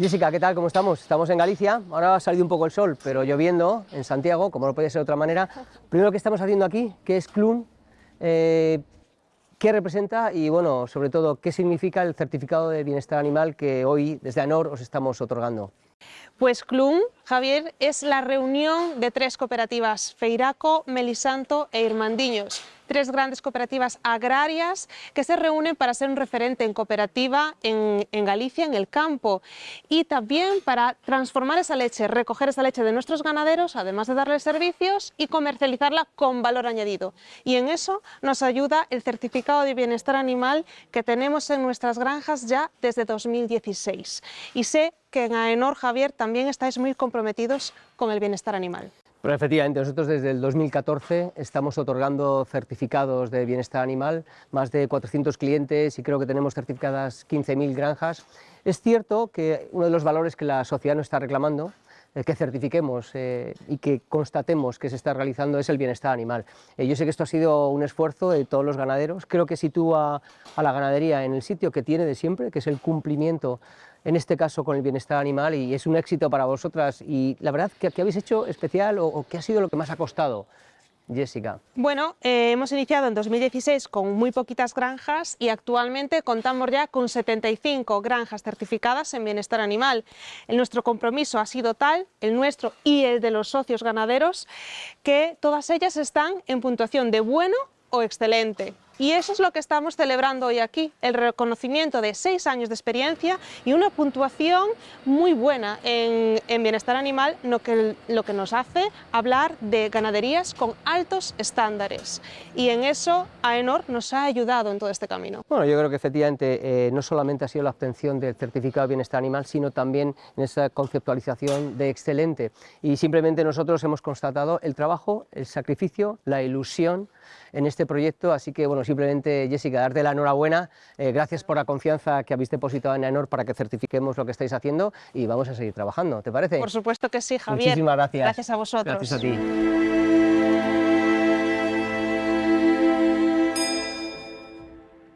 Jessica, ¿qué tal? ¿Cómo estamos? Estamos en Galicia, ahora ha salido un poco el sol, pero lloviendo en Santiago, como no puede ser de otra manera. Primero, ¿qué estamos haciendo aquí? ¿Qué es CLUN? Eh, ¿Qué representa? Y bueno, sobre todo, ¿qué significa el certificado de bienestar animal que hoy desde ANOR os estamos otorgando? Pues CLUN, Javier, es la reunión de tres cooperativas, Feiraco, Melisanto e Irmandiños, tres grandes cooperativas agrarias que se reúnen para ser un referente en cooperativa en, Galicia, en el campo, y también para transformar esa leche, recoger esa leche de nuestros ganaderos, además de darles servicios, y comercializarla con valor añadido. Y en eso nos ayuda el certificado de bienestar animal que tenemos en nuestras granjas ya desde 2016. Y sé que en AENOR, Javier, también estáis muy comprometidos con el bienestar animal. Pero efectivamente, nosotros desde el 2014 estamos otorgando certificados de bienestar animal, más de 400 clientes y creo que tenemos certificadas 15.000 granjas. Es cierto que uno de los valores que la sociedad nos está reclamando eh, que certifiquemos eh, y que constatemos que se está realizando es el bienestar animal. Eh, yo sé que esto ha sido un esfuerzo de todos los ganaderos, creo que sitúa a la ganadería en el sitio que tiene de siempre, que es el cumplimiento en este caso con el bienestar animal y es un éxito para vosotras y la verdad, ¿qué, habéis hecho especial o, o qué ha sido lo que más ha costado? Jessica. Bueno, eh, hemos iniciado en 2016 con muy poquitas granjas y actualmente contamos ya con 75 granjas certificadas en bienestar animal. El nuestro compromiso ha sido tal, el nuestro y el de los socios ganaderos, que todas ellas están en puntuación de bueno o excelente. Y eso es lo que estamos celebrando hoy aquí, el reconocimiento de seis años de experiencia y una puntuación muy buena en, en bienestar animal, lo que, lo que nos hace hablar de ganaderías con altos estándares. Y en eso AENOR nos ha ayudado en todo este camino. Bueno, yo creo que efectivamente eh, no solamente ha sido la obtención del certificado de bienestar animal, sino también en esa conceptualización de excelente. Y simplemente nosotros hemos constatado el trabajo, el sacrificio, la ilusión en este proyecto, así que bueno, simplemente Jessica, darte la enhorabuena, eh, gracias por la confianza que habéis depositado en AENOR para que certifiquemos lo que estáis haciendo y vamos a seguir trabajando, ¿te parece? Por supuesto que sí, Javier. Muchísimas gracias. Gracias a vosotros. Gracias a ti.